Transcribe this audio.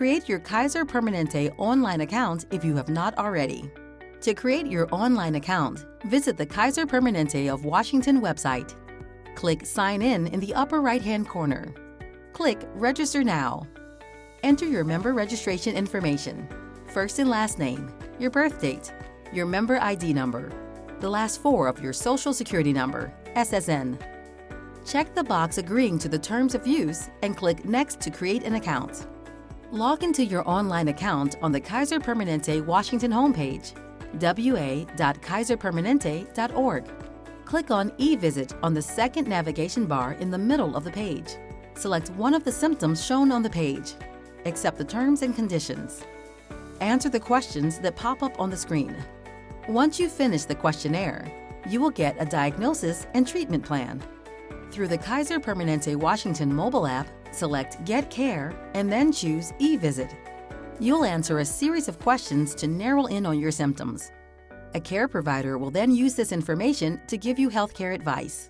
Create your Kaiser Permanente online account if you have not already. To create your online account, visit the Kaiser Permanente of Washington website. Click Sign In in the upper right-hand corner. Click Register Now. Enter your member registration information, first and last name, your birth date, your member ID number, the last four of your Social Security number, SSN. Check the box agreeing to the terms of use and click Next to create an account. Log into your online account on the Kaiser Permanente Washington homepage, wa.kaiserpermanente.org. Click on eVisit on the second navigation bar in the middle of the page. Select one of the symptoms shown on the page. Accept the terms and conditions. Answer the questions that pop up on the screen. Once you finish the questionnaire, you will get a diagnosis and treatment plan. Through the Kaiser Permanente Washington mobile app, select Get Care and then choose eVisit. You'll answer a series of questions to narrow in on your symptoms. A care provider will then use this information to give you healthcare advice.